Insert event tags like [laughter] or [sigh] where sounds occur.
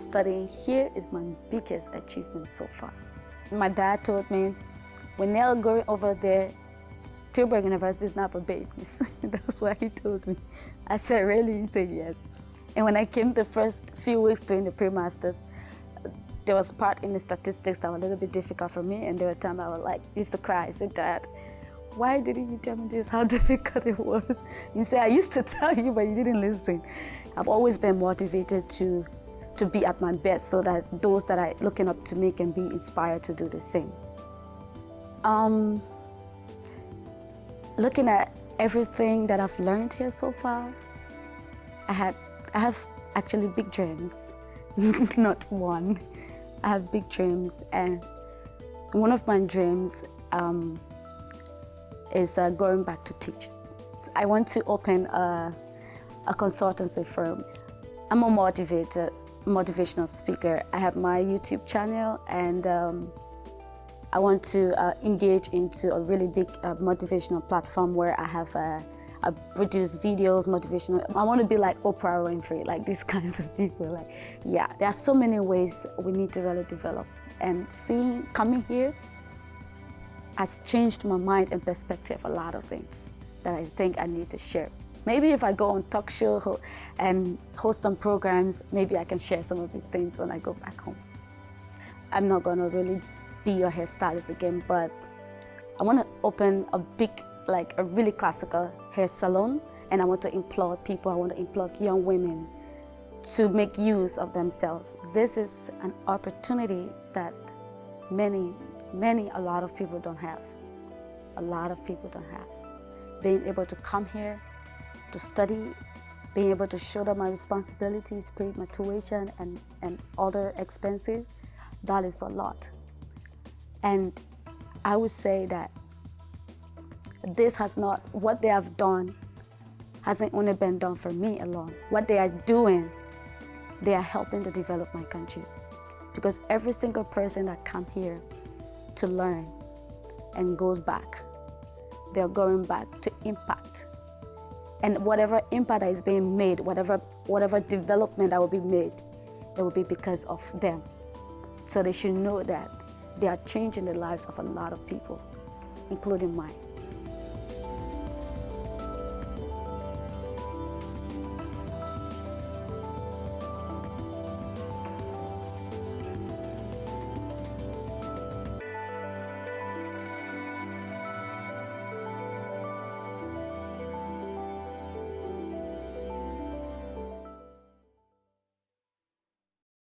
studying here is my biggest achievement so far. My dad told me, when they're going over there, Tilburg University is not for babies. [laughs] That's what he told me. I said, really? He said, yes. And when I came the first few weeks during the pre-masters, there was part in the statistics that were a little bit difficult for me, and there were times I was like, used to cry. I said, Dad, why didn't you tell me this, how [laughs] difficult it was? He said, I used to [laughs] tell you, but you didn't listen. I've always been motivated to, to be at my best so that those that are looking up to me can be inspired to do the same. Um, looking at everything that I've learned here so far, I, had, I have actually big dreams, [laughs] not one. I have big dreams and one of my dreams um, is uh, going back to teach. I want to open a, a consultancy firm. I'm a motivated, motivational speaker. I have my YouTube channel and um, I want to uh, engage into a really big uh, motivational platform where I have uh, I produce videos, motivational. I want to be like Oprah Winfrey, like these [laughs] kinds of people. Like, yeah, there are so many ways we need to really develop. And seeing, coming here has changed my mind and perspective a lot of things that I think I need to share. Maybe if I go on talk show and host some programs, maybe I can share some of these things when I go back home. I'm not going to really be your hairstylist again, but I want to open a big, like a really classical hair salon, and I want to implore people, I want to implore young women to make use of themselves. This is an opportunity that many, many, a lot of people don't have. A lot of people don't have. Being able to come here to study, being able to shoulder my responsibilities, pay my tuition and, and other expenses, that is a lot. And I would say that this has not, what they have done hasn't only been done for me alone. What they are doing, they are helping to develop my country. Because every single person that come here to learn and goes back, they're going back to impact. And whatever impact that is being made, whatever, whatever development that will be made, it will be because of them. So they should know that they are changing the lives of a lot of people, including mine.